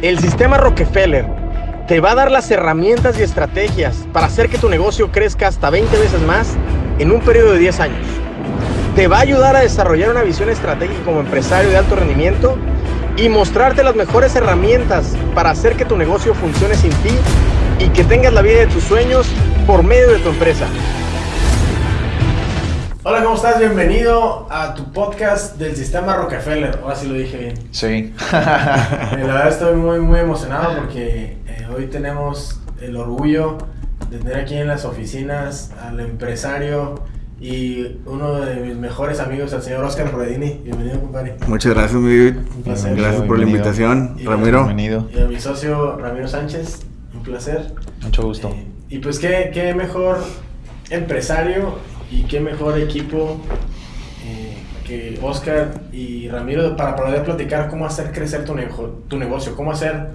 El sistema Rockefeller te va a dar las herramientas y estrategias para hacer que tu negocio crezca hasta 20 veces más en un periodo de 10 años. Te va a ayudar a desarrollar una visión estratégica como empresario de alto rendimiento y mostrarte las mejores herramientas para hacer que tu negocio funcione sin ti y que tengas la vida de tus sueños por medio de tu empresa. Hola, ¿cómo estás? Bienvenido a tu podcast del sistema Rockefeller. Ahora sí lo dije bien. Sí. la verdad estoy muy, muy emocionado porque eh, hoy tenemos el orgullo de tener aquí en las oficinas al empresario y uno de mis mejores amigos, el señor Oscar Redini. Bienvenido, compadre. Muchas gracias, mi David. Un placer. Gracias por la invitación, Ramiro. Bienvenido. Y a mi socio Ramiro Sánchez. Un placer. Mucho gusto. Eh, y pues qué, qué mejor empresario y qué mejor equipo eh, que Oscar y Ramiro para poder platicar cómo hacer crecer tu, tu negocio, cómo hacer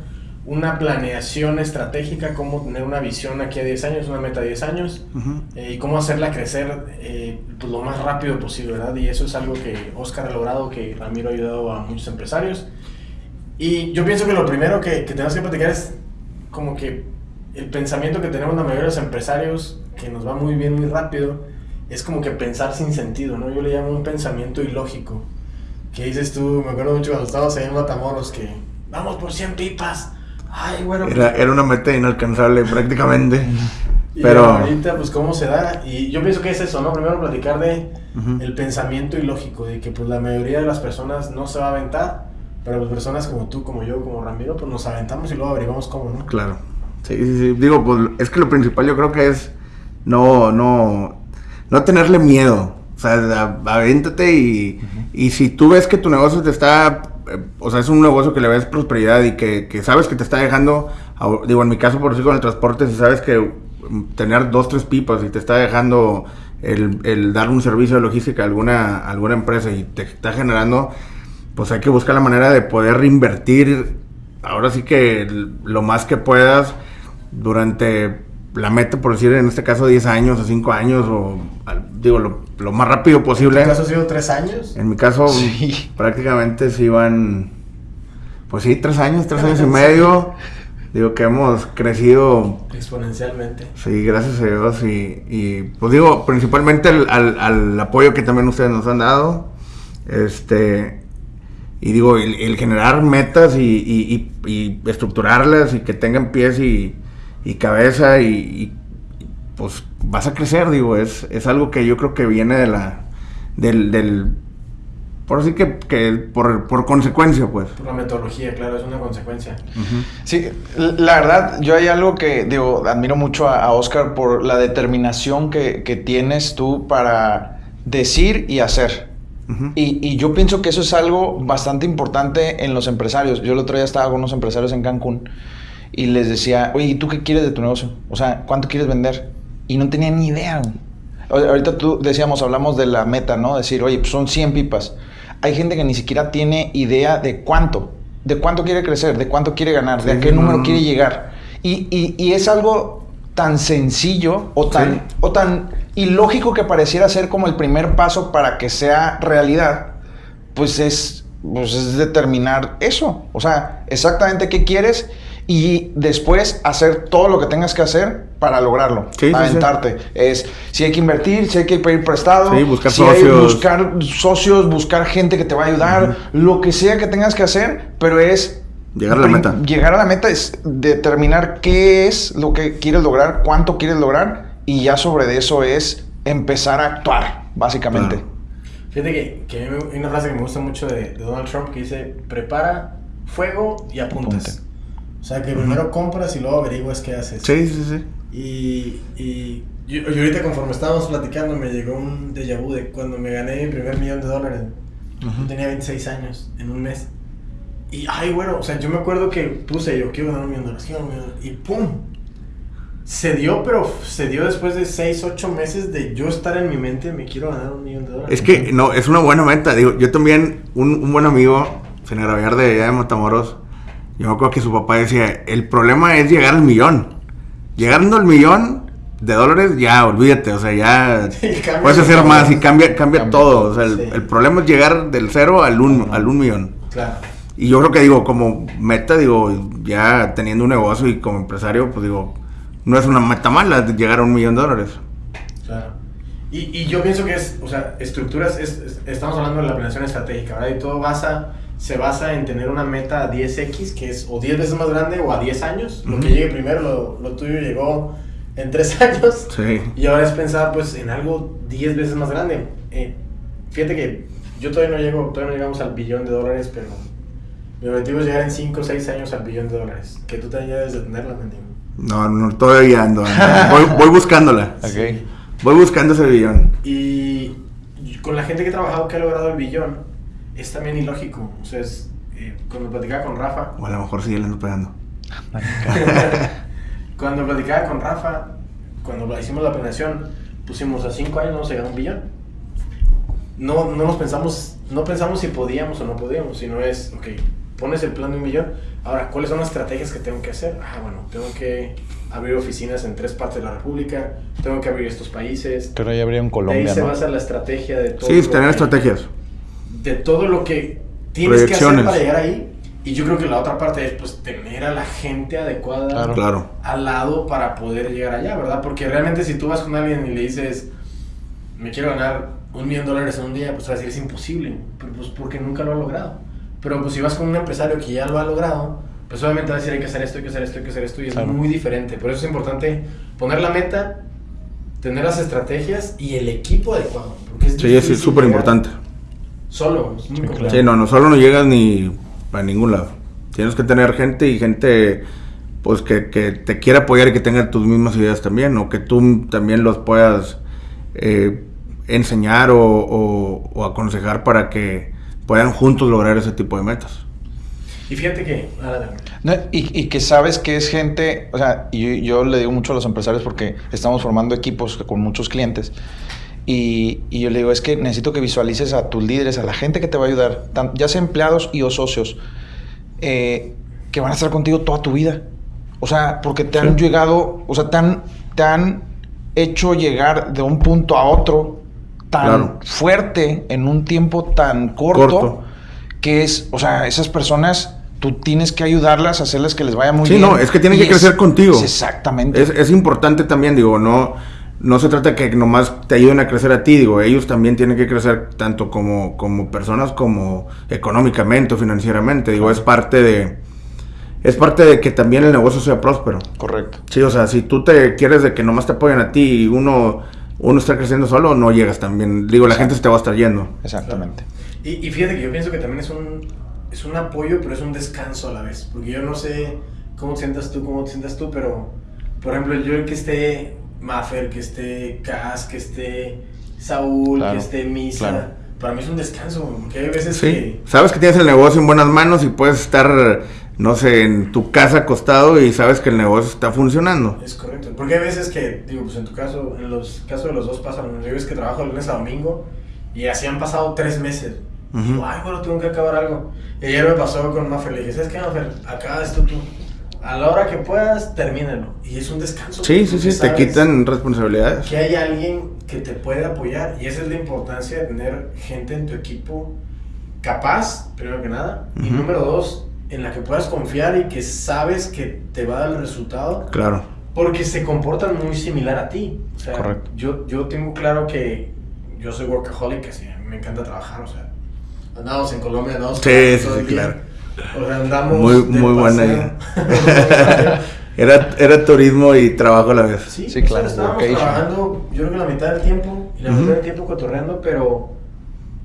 una planeación estratégica, cómo tener una visión aquí a 10 años, una meta a 10 años, eh, y cómo hacerla crecer eh, pues, lo más rápido posible, ¿verdad? Y eso es algo que Oscar ha logrado, que Ramiro ha ayudado a muchos empresarios. Y yo pienso que lo primero que, que tenemos que platicar es como que el pensamiento que tenemos la mayoría de los empresarios, que nos va muy bien, muy rápido, es como que pensar sin sentido, ¿no? Yo le llamo un pensamiento ilógico. ¿Qué dices tú? Me acuerdo mucho cuando estábamos ahí en Matamoros que vamos por 100 pipas. Ay, bueno. Era, era una meta inalcanzable prácticamente. y pero ahorita, pues, ¿cómo se da? Y yo pienso que es eso, ¿no? Primero platicar de el pensamiento ilógico, de que, pues, la mayoría de las personas no se va a aventar, pero pues personas como tú, como yo, como Ramiro, pues nos aventamos y luego averiguamos cómo, ¿no? Claro. Sí, sí, sí. Digo, pues, es que lo principal yo creo que es no, no, no tenerle miedo. O sea, avéntate y, y si tú ves que tu negocio te está, eh, o sea, es un negocio que le ves prosperidad y que, que sabes que te está dejando, digo, en mi caso, por decir, con el transporte, si sabes que mm, tener dos, tres pipas y te está dejando el, el dar un servicio de logística a alguna, alguna empresa y te está generando, pues hay que buscar la manera de poder reinvertir, ahora sí que lo más que puedas durante la meta, por decir, en este caso 10 años o 5 años, o digo, lo, más rápido posible. ¿En tu caso ha sido 3 años? En mi caso, sí. prácticamente se iban, pues sí, 3 años, 3 años y medio. Digo que hemos crecido exponencialmente. Sí, gracias a Dios. Y, y pues digo, principalmente al, al, apoyo que también ustedes nos han dado. Este, y digo, el, generar metas y, y, y, estructurarlas y que tengan pies y, y cabeza y, pues vas a crecer, digo, es, es algo que yo creo que viene de la, del, del por así que, que por, por, consecuencia, pues. Por la metodología, claro, es una consecuencia. Sí, la verdad, yo hay algo que, digo, admiro mucho a, Oscar por la determinación que, que, tienes tú para decir y hacer. y, y, yo pienso que eso es algo bastante importante en los empresarios. Yo el otro día estaba con unos empresarios en Cancún y les decía, oye, ¿y tú qué quieres de tu negocio? O sea, ¿cuánto quieres vender? Y no tenían ni idea. Ahorita tú decíamos, hablamos de la meta, ¿no? Decir, oye, pues son 100 pipas. Hay gente que ni siquiera tiene idea de cuánto, de cuánto quiere crecer, de cuánto quiere ganar, de a qué número quiere llegar. Y, y, y, es algo tan sencillo o tan, o tan ilógico que pareciera ser como el primer paso para que sea realidad, pues es, pues es determinar eso. O sea, exactamente qué quieres y después hacer todo lo que tengas que hacer para lograrlo, sí, aventarte. Es si hay que invertir, si hay que pedir prestado, buscar si socios. Hay buscar socios, buscar gente que te va a ayudar, lo que sea que tengas que hacer, pero es llegar a la meta. Llegar a la meta es determinar qué es lo que quieres lograr, cuánto quieres lograr y ya sobre eso es empezar a actuar, básicamente. Fíjate que, que, hay una frase que me gusta mucho de, Donald Trump que dice, prepara fuego y apuntes. O sea, que primero compras y luego averiguas qué haces. Sí, sí, sí. Y, y yo, ahorita conforme estábamos platicando me llegó un déjà vu de cuando me gané mi primer millón de dólares. Yo tenía 26 años en un mes. Y, ay, bueno, o sea, yo me acuerdo que puse yo, quiero ganar un millón de dólares, quiero un millón de dólares. Y ¡pum! Se dio, pero se dio después de 6, 8 meses de yo estar en mi mente, me quiero ganar un millón de dólares. Es que, no, es una buena meta. Digo, yo también, un, un buen amigo, señor Aviar de allá de Matamoros, yo me acuerdo que su papá decía, el problema es llegar al millón. Llegando al millón de dólares, ya, olvídate, o sea, ya puedes hacer más y cambia, cambia, todo. O sea, el, problema es llegar del cero al un, al un millón. Claro. y yo creo que digo, como meta, digo, ya teniendo un negocio y como empresario, pues digo, no es una meta mala llegar a un millón de dólares. Claro. Y, y yo pienso que es, o sea, estructuras, es, es- estamos hablando de la planeación estratégica, ¿verdad? Y todo basa, se basa en tener una meta a 10x, que es o 10 veces más grande o a 10 años. Lo que llegue primero, lo, lo tuyo llegó en 3 años. Sí. Y ahora es pensar pues en algo 10 veces más grande. Eh, fíjate que yo todavía no llego, todavía no llegamos al billón de dólares, pero mi objetivo es llegar en 5 o 6 años al billón de dólares. Que tú también debes de tenerla, mendigo. No, no, todavía ando. Voy, voy buscándola. Ok. Voy buscando ese billón. Y con la gente que he trabajado que ha logrado el billón, es también ilógico. O sea, es, eh, cuando platicaba con Rafa, O a lo mejor sí le ando pegando. cuando platicaba con Rafa, cuando la- hicimos la planeación, pusimos a 5 años vamos a llegar a un billón. No, no nos pensamos, no pensamos si podíamos o no podíamos, sino es, ok, pones el plan de un millón, ahora, ¿cuáles son las estrategias que tengo que hacer? Ah, bueno, tengo que abrir oficinas en tres partes de la República, tengo que abrir estos países. Pero ya habría en De ahí Colombia, se ¿no? basa la estrategia de todo. Sí, lo tener estrategias. De todo lo que tienes que hacer para llegar ahí. Y yo creo que la otra parte es pues tener a la gente adecuada Claro. Claro. al lado para poder llegar allá, ¿verdad? Porque realmente si tú vas con alguien y le dices, me quiero ganar un millón de dólares en un día, pues va a decir, es imposible, pero pues porque nunca lo ha logrado. Pero pues si vas con un empresario que ya lo ha logrado, pues obviamente va a decir, hay que hacer esto, hay que hacer esto, hay que hacer esto, y es Claro. muy diferente. Por eso es importante poner la meta, tener las estrategias y el equipo adecuado. Porque es Sí, es súper importante. Solo, es muy Sí, complejo. Sí, no, no solo no llegas ni a ningún lado. Tienes que tener gente y gente pues que, que te quiera apoyar y que tenga tus mismas ideas también, o que tú también los puedas eh, enseñar o, o- o aconsejar para que puedan juntos lograr ese tipo de metas. Y fíjate que. No, y, y que sabes que es gente, o sea, y yo, yo le digo mucho a los empresarios porque estamos formando equipos con muchos clientes. Y, y yo le digo, es que necesito que visualices a tus líderes, a la gente que te va a ayudar, ya sea empleados y o socios, eh, que van a estar contigo toda tu vida. O sea, porque te han Sí. llegado, o sea, te han, te han hecho llegar de un punto a otro tan Claro. fuerte en un tiempo tan corto, Corto. que es, o sea, esas personas, tú tienes que ayudarlas, hacerles que les vaya muy Sí, bien. no, es que tienen Y que crecer contigo. es exactamente. Es, es importante también, digo, no, no se trata que nomás te ayuden a crecer a ti, digo, ellos también tienen que crecer tanto como, como personas como económicamente o financieramente, digo, es parte de, es parte de que también el negocio sea próspero. Correcto. Sí, o sea, si tú te quieres de que nomás te apoyen a ti y uno, uno está creciendo solo, no llegas también, digo, la gente se te va a estar yendo. Exactamente. Y, y fíjate que yo pienso que también es un, es un apoyo, pero es un descanso a la vez. Porque yo no sé cómo te sientas tú, cómo te sientas tú, pero, por ejemplo, yo el que esté Maffer, que esté Cas, que esté Saúl, Claro, que esté Misa, claro. para mí es un descanso. Porque hay veces Sí, que... sabes que tienes el negocio en buenas manos y puedes estar, no sé, en tu casa acostado y sabes que el negocio está funcionando. Es correcto. Porque hay veces que, digo, pues en tu caso, en los casos de los dos pasan. Yo ves que trabajo de lunes a domingo y así han pasado tres meses. Digo, ay, bueno, tengo que acabar algo. Y ayer me pasó con Maffer. Le dije, ¿sabes qué, Maffer? Acaba esto tú. A la hora que puedas, termínalo. Y es un descanso. Sí, sí, sí, te quitan responsabilidades. Que hay alguien que te puede apoyar. Y esa es la importancia de tener gente en tu equipo capaz, primero que nada. Y Ujú. número dos, en la que puedas confiar y que sabes que te va a dar el resultado. Claro. Porque se comportan muy similar a ti. O sea, Correcto. Yo, yo tengo claro que yo soy workaholic, así, me encanta trabajar, o sea, andamos en Colombia, andamos Sí, sí, sí, claro. O sea, andamos Muy, de muy buena idea. Era, era turismo y trabajo a la vez. sí, Sí, o sea, claro, estábamos workation. trabajando, yo creo que la mitad del tiempo, y la Ujú. mitad del tiempo cotorreando, pero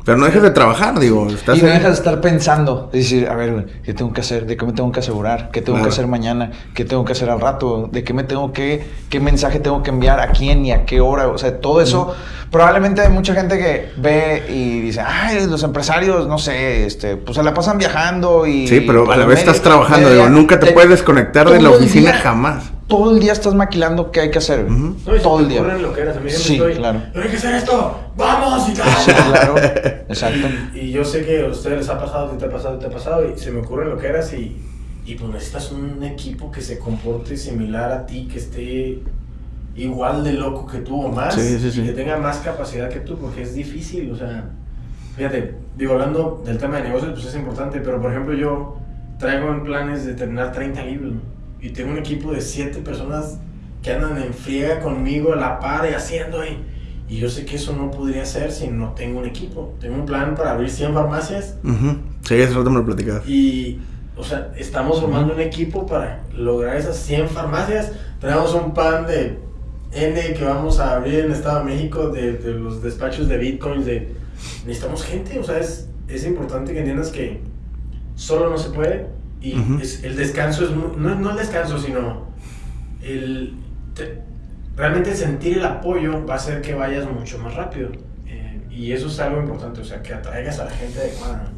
Pero no dejes de trabajar, digo. Estás Y no en- dejas de estar pensando, es decir, a ver, ¿qué tengo que hacer? ¿De qué me tengo que asegurar? ¿Qué tengo Claro. que hacer mañana? ¿Qué tengo que hacer al rato? ¿De qué me tengo que, qué mensaje tengo que enviar? ¿A quién y a qué hora? O sea, todo eso, probablemente hay mucha gente que ve y dice, ay, los empresarios, no sé, este, pues se la pasan viajando y... Sí, pero a la vez estás trabajando, digo, nunca te de- puedes desconectar de la oficina día- jamás. Todo el día estás maquilando qué hay que hacer, no, todo te el día. ocurren loqueras, a mí Sí, estoy, claro. "Pero hay que hacer esto, vamos y tal. Sí, claro, exacto. Y yo sé que a ustedes les ha pasado, te ha pasado, te ha pasado, y se me ocurren lo que eras y, y pues necesitas un equipo que se comporte similar a ti, que esté igual de loco que tú o más, Sí, sí, sí. y que tenga más capacidad que tú, porque es difícil, o sea, Fíjate, digo, hablando del tema de negocios, pues es importante, pero por ejemplo yo traigo en planes de terminar 30 libros ¿no? Y tengo un equipo de 7 personas que andan en friega conmigo a la par y haciendo ahí. Y yo sé que eso no podría ser si no tengo un equipo. Tengo un plan para abrir 100 farmacias. Uh Sí, eso me lo platicabas. Y, o sea, estamos formando un equipo para lograr esas 100 farmacias. Tenemos un plan de N que vamos a abrir en el Estado de México de, de los despachos de bitcoins. De, necesitamos gente, o sea, es, es importante que entiendas que solo no se puede. Y Ujú. es- el descanso es, mu- no, no el descanso, sino el, te- realmente sentir el apoyo va a hacer que vayas mucho más rápido. Eh, y eso es algo importante, o sea, que atraigas a la gente adecuada.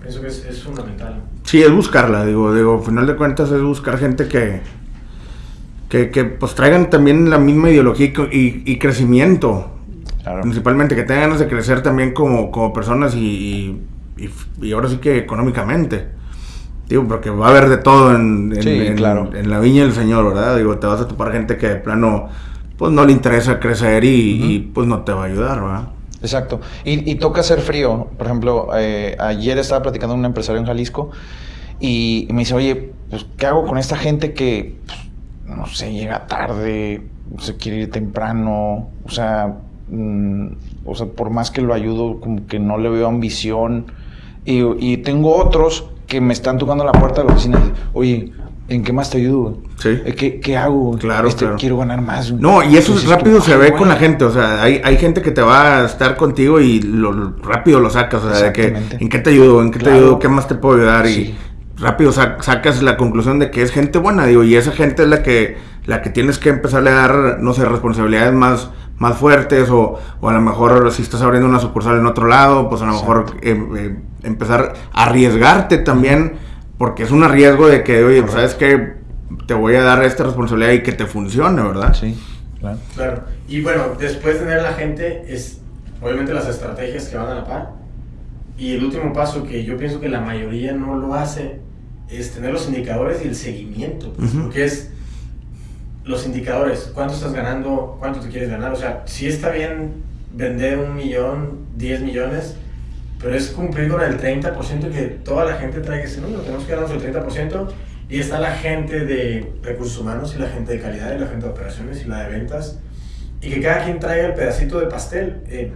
Pienso que es, es fundamental. Sí, es buscarla, digo, digo, al final de cuentas es buscar gente que, que, que pues traigan también la misma ideología y, y- crecimiento, Claro. principalmente, que tengan ganas de crecer también como, como personas y, y, y- y ahora sí que económicamente. Digo, porque va a haber de todo en, en- Sí, en- claro. en la viña del Señor, ¿verdad? Digo, te vas a topar gente que de plano, pues no le interesa crecer y, y, pues no te va a ayudar, ¿verdad? Exacto. Y, y toca hacer frío. Por ejemplo, eh, ayer estaba platicando con un empresario en Jalisco y me dice, oye, pues, ¿qué hago con esta gente que, pues, no sé, llega tarde, se quiere ir temprano? O sea, mm, o sea, por más que lo ayudo, como que no le veo ambición. Y, y tengo otros que me están tocando la puerta de la oficina oye, ¿en qué más te ayudo? Sí. Eh, ¿Qué, qué hago? Claro, Este, claro. Quiero ganar más. güey". No, y eso Dices rápido tú, se "Ay, ve güey". con la gente, o sea, hay, hay gente que te va a estar contigo y lo, rápido lo sacas, o sea, de que. ¿en qué te ayudo? ¿En qué te ayudo? ¿Qué más te puedo ayudar? Y rápido sa- sacas la conclusión de que es gente buena, digo, y esa gente es la que, la que tienes que empezarle a dar, no sé, responsabilidades más, más fuertes, o, o a lo mejor si estás abriendo una sucursal en otro lado, pues a lo mejor eh, eh, empezar a arriesgarte también, porque es un arriesgo de que, oye, pues, ¿sabes qué? Te voy a dar esta responsabilidad y que te funcione, ¿verdad? Sí, claro. Claro. Y bueno, después de tener la gente, es obviamente las estrategias que van a la par. Y el último paso que yo pienso que la mayoría no lo hace es tener los indicadores y el seguimiento. pues, Ujú. Porque es los indicadores, cuánto estás ganando, cuánto te quieres ganar. O sea, sí está bien vender un millón, 10 millones, pero es cumplir con el 30% que toda la gente traiga ese número. Tenemos que ganarnos el 30%. Y está la gente de recursos humanos y la gente de calidad y la gente de operaciones y la de ventas. Y que cada quien traiga el pedacito de pastel. Eh,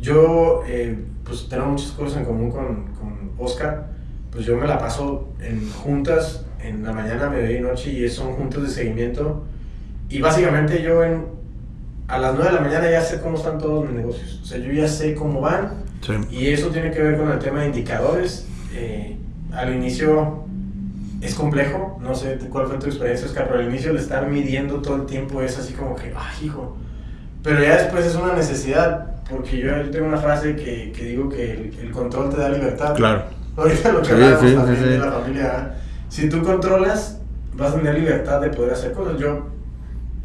yo, eh, pues tengo muchas cosas en común con, con Oscar. Pues yo me la paso en juntas, en la mañana, mediodía y noche, y son juntas de seguimiento. Y básicamente yo en, a las 9 de la mañana ya sé cómo están todos mis negocios. O sea, yo ya sé cómo van. Sí. Y eso tiene que ver con el tema de indicadores. Eh, al inicio es complejo, no sé cuál fue tu experiencia, Oscar, pero al inicio el estar midiendo todo el tiempo es así como que, ay, hijo. Pero ya después es una necesidad, porque yo, yo tengo una frase que, que digo que el, el control te da libertad. Claro. Ahorita lo que Sí, hablábamos sí, también de la familia. Si tú controlas, vas a tener libertad de poder hacer cosas. Yo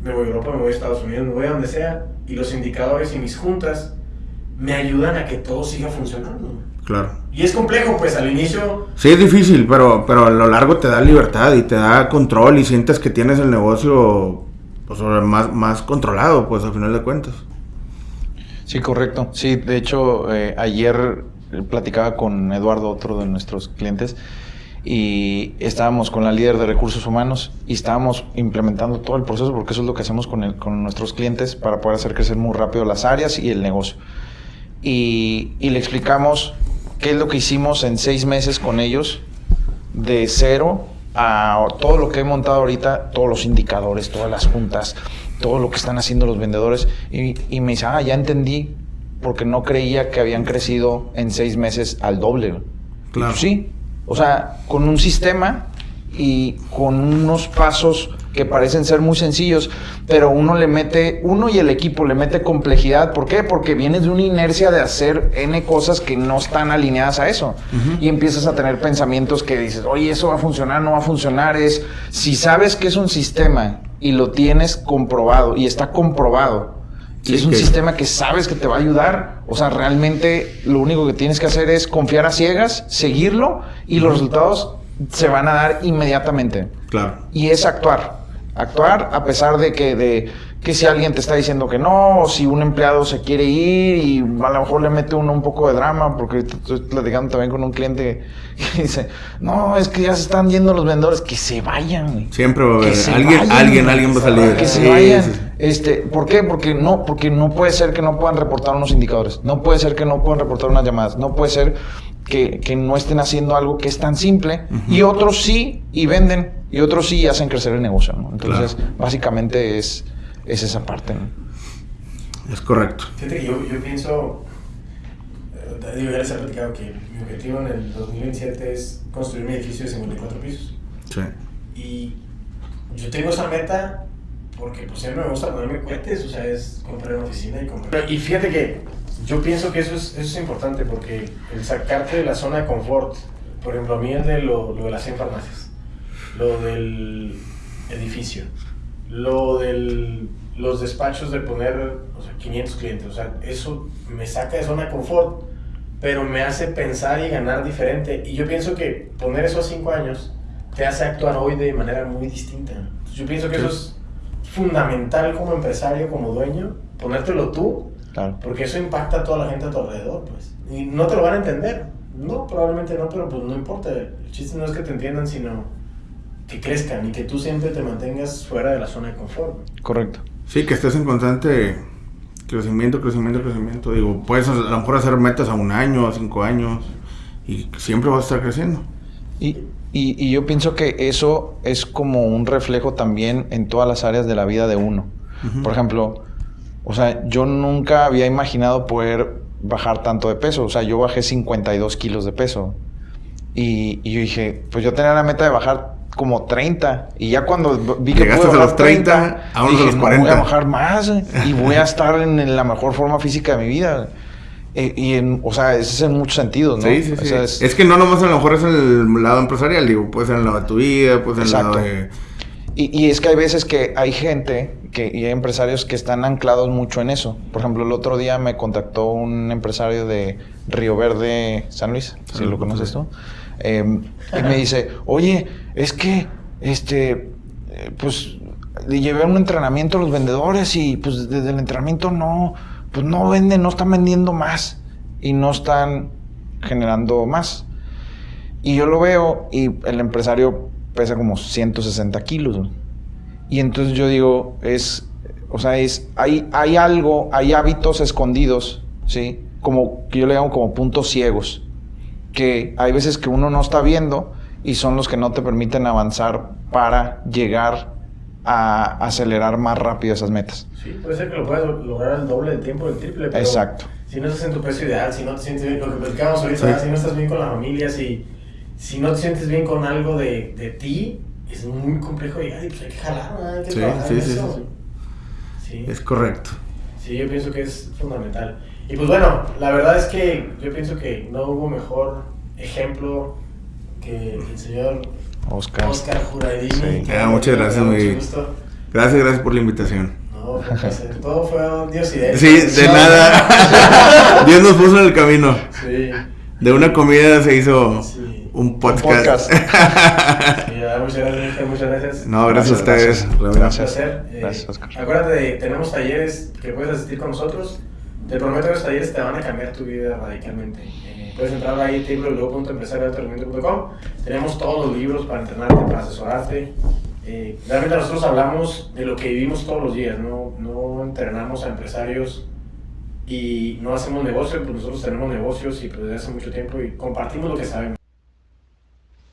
me voy a Europa, me voy a Estados Unidos, me voy a donde sea, y los indicadores y mis juntas me ayudan a que todo siga funcionando. Claro. Y es complejo, pues al inicio, Sí, es difícil, pero, pero a lo largo te da libertad y te da control y sientes que tienes el negocio pues, más, más controlado, pues al final de cuentas. Sí, correcto. Sí, de hecho, eh, ayer platicaba con Eduardo, otro de nuestros clientes, y estábamos con la líder de recursos humanos y estábamos implementando todo el proceso, porque eso es lo que hacemos con, el- con nuestros clientes para poder hacer crecer muy rápido las áreas y el negocio. Y, y le explicamos qué es lo que hicimos en seis meses con ellos, de cero a todo lo que he montado ahorita, todos los indicadores, todas las juntas, todo lo que están haciendo los vendedores. Y, y me dice, ah, ya entendí, porque no creía que habían crecido en seis meses al doble. güey". Y Claro. pues sí, o sea, con un sistema y con unos pasos que parecen ser muy sencillos, pero uno le mete, uno y el equipo le mete complejidad. ¿Por qué? Porque vienes de una inercia de hacer N cosas que no están alineadas a eso. Y empiezas a tener pensamientos que dices, oye, eso va a funcionar, no va a funcionar. Es, si sabes que es un sistema y lo tienes comprobado y está comprobado, y Sí, es un que- sistema que sabes que te va a ayudar. O sea, realmente lo único que tienes que hacer es confiar a ciegas, seguirlo y los resultados se van a dar inmediatamente. Claro. Y es actuar. Actuar a pesar de que, de que si alguien te está diciendo que no, o si un empleado se quiere ir y a lo mejor le mete uno un poco de drama, porque estoy platicando también con un cliente que dice, no, es que ya se están yendo los vendedores, que se vayan. Siempre va a haber alguien, alguien, alguien va a salir. Que se vayan. Este, ¿Por qué? Porque no, porque no puede ser que no puedan reportar unos indicadores, no puede ser que no puedan reportar unas llamadas, no puede ser que, que no estén haciendo algo que es tan simple y otros sí y venden y otros sí hacen crecer el negocio. Entonces, básicamente es es esa parte. Es correcto. Fíjate que yo, yo pienso, eh, digo, ya les he platicado que mi objetivo en el 2027 es construir mi edificio de 54 pisos. Sí. Y yo tengo esa meta porque pues siempre me gusta ponerme cuentes, o sea, es comprar una oficina y comprar... Y fíjate que yo pienso que eso es, eso es importante porque el sacarte de la zona de confort, por ejemplo, a mí es de lo, lo de las 100 farmacias, lo del edificio, lo de los despachos de poner o sea, 500 clientes, o sea, eso me saca de zona de confort, pero me hace pensar y ganar diferente. Y yo pienso que poner eso a 5 años te hace actuar hoy de manera muy distinta. yo pienso que eso es fundamental como empresario, como dueño, ponértelo tú, porque eso impacta a toda la gente a tu alrededor, pues. Y no te lo van a entender. No, probablemente no, pero pues no importa. El chiste no es que te entiendan, sino que crezcan y que tú siempre te mantengas fuera de la zona de confort. Correcto. Sí, que estés en constante crecimiento, crecimiento, crecimiento. Digo, puedes a lo mejor hacer metas a un año, a cinco años y siempre vas a estar creciendo. Y, y, yo pienso que eso es como un reflejo también en todas las áreas de la vida de uno. Por ejemplo, o sea, yo nunca había imaginado poder bajar tanto de peso. O sea, yo bajé 52 kilos de peso. Y, y yo dije, pues yo tenía la meta de bajar como 30. Y ya cuando vi que Llegaste a los 30, a los 40. voy a bajar más y voy a estar en, la mejor forma física de mi vida. Eh, y en, o sea, ese es en muchos sentidos, ¿no? Sí, sí, sí. es... que no nomás a lo mejor es el lado empresarial, digo, puede ser en el lado de tu vida, puede ser en el lado de... Y, y, es que hay veces que hay gente que, y hay empresarios que están anclados mucho en eso. Por ejemplo, el otro día me contactó un empresario de Río Verde, San Luis, si lo conoces tú. Em, y me dice, oye, es que, este, eh, pues, le llevé un entrenamiento a los vendedores y pues desde el entrenamiento no, pues no venden, no están vendiendo más y no están generando más. Y yo lo veo y el empresario pesa como 160 kilos. Y entonces yo digo, es, o sea, es, hay, hay algo, hay hábitos escondidos, ¿sí? Como que yo le llamo como puntos ciegos que hay veces que uno no está viendo y son los que no te permiten avanzar para llegar a acelerar más rápido esas metas. Sí, puede ser que lo puedas lograr el doble del tiempo, el triple, pero Exacto. si no estás en tu peso ideal, si no te sientes bien, lo que platicábamos ahorita, si no estás bien con la familia, si, si no te sientes bien con algo de, de ti, es muy complejo y pues hay que jalar, hay que sí, trabajar sí, eso. Sí. Es correcto. Sí, yo pienso que es fundamental. Y pues bueno, la verdad es que yo pienso que no hubo mejor ejemplo que el señor Oscar, Oscar Juradini. Ah, muchas gracias, muy Gracias, gracias por la invitación. No, todo fue Dios y de Sí, de nada. Dios nos puso en el camino. Sí. De una comida se hizo un podcast. muchas gracias, muchas gracias. No, gracias, a ustedes. Gracias. Eh, gracias, Oscar. Acuérdate, tenemos talleres que puedes asistir con nosotros. Te prometo que los talleres te van a cambiar tu vida radicalmente. Eh, puedes entrar ahí a www.empresarioaltorendimiento.com. Tenemos todos los libros para entrenarte, para asesorarte. Eh, realmente nosotros hablamos de lo que vivimos todos los días, no, no entrenamos a empresarios y no hacemos negocio, pues nosotros tenemos negocios y pues desde hace mucho tiempo y compartimos lo que sabemos.